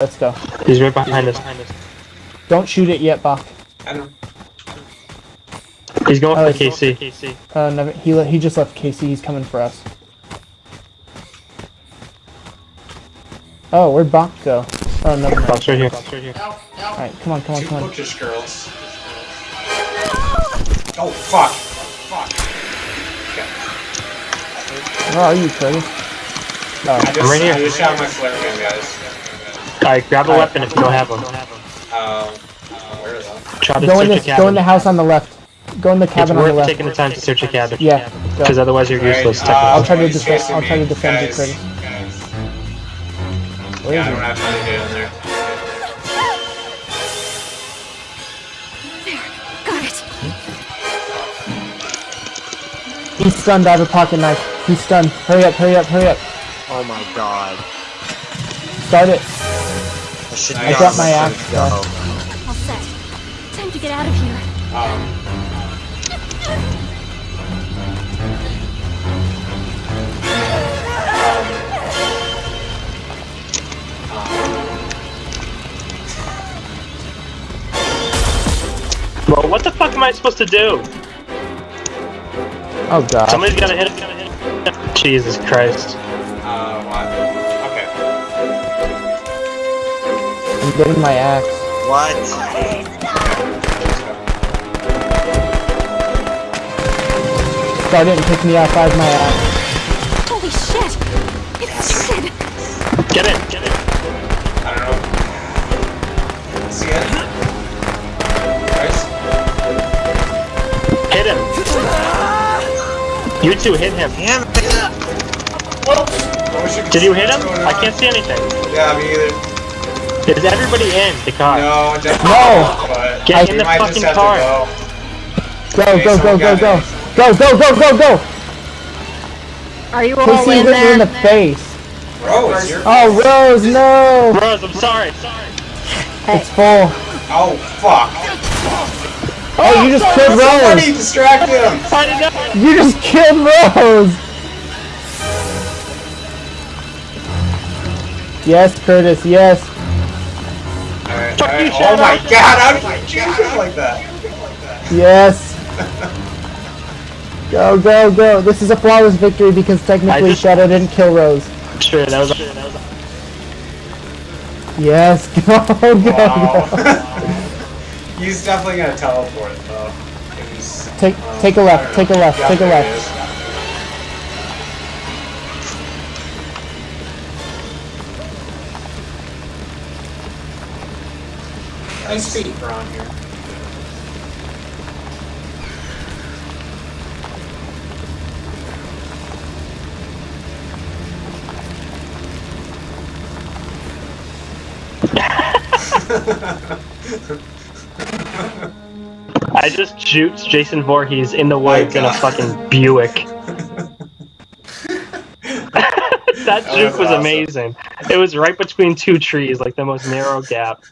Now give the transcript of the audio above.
Let's go. He's right behind us. Don't shoot it yet, Bach. I know. He's going Oh, for he's Casey. Uh, never, he le- he just left Casey. He's coming for us. Oh, where'd Bach go? Oh, never mind. Box right here. Alright, come on, come on, Two come on. bookish girls. Oh, fuck. Fuck. Where are you, Curtis? I Oh, just, I'm right here. I just shot my flare gun, guys. Alright, grab a weapon if you don't have them. Um, uh, where is that? Try to go in search a this. Go in the house on the left. Go in the It's cabin on the worth left. taking the time to search a cabin. Yeah. Because otherwise you're useless. Alright, technically. I'll try to defend- I'll try to defend you, Guys, Curtis. Where Yeah, is I don't have time to get in there. Got it. He's stunned. I have a pocket knife. He's stunned. Hurry up! Hurry up! Hurry up! Oh my god. Start it. I should I got my axe, it go. All set. Time to get out of here. Um, Well, what the fuck am I supposed to do? Oh god. Somebody's gotta hit him. Jesus Christ. I'm getting my axe. What? Start it and pick me up. I have my axe. Holy shit! It's Sid! Get it, get in. I don't know. See it? Guys? Hit him. You two hit him. Damn it. I Did you hit him? I can't see anything. Yeah, me either. Is everybody in the car? No, definitely No. not, but Get we in the fucking car. go. Go, Okay, go, go, go, go. Go, go, go, go, go! Are you all Casey in hit me in the there? face. Rose, you're... Oh, Rose, no! Rose, I'm sorry. Sorry. It's full. Oh, fuck. Oh, you just oh, killed Somebody Rose! distract him! I didn't know. You just killed Rose! Yes, Curtis, yes. Alright, Fuck you, alright. Oh Shadow. my god, how did you choose him like that? Yes. Go, go, go. This is a flawless victory because technically just- Shadow didn't kill Rose. Sure, that was. Yes, go, go, Wow. go. He's definitely gonna teleport though. He's, Take, um, take a I left, take a left, Yeah, take a there he left. Is. Nice feet here. I just juked Jason Voorhees in the woods in a fucking Buick. that That juke was was awesome. amazing. It was right between two trees, like the most narrow gap.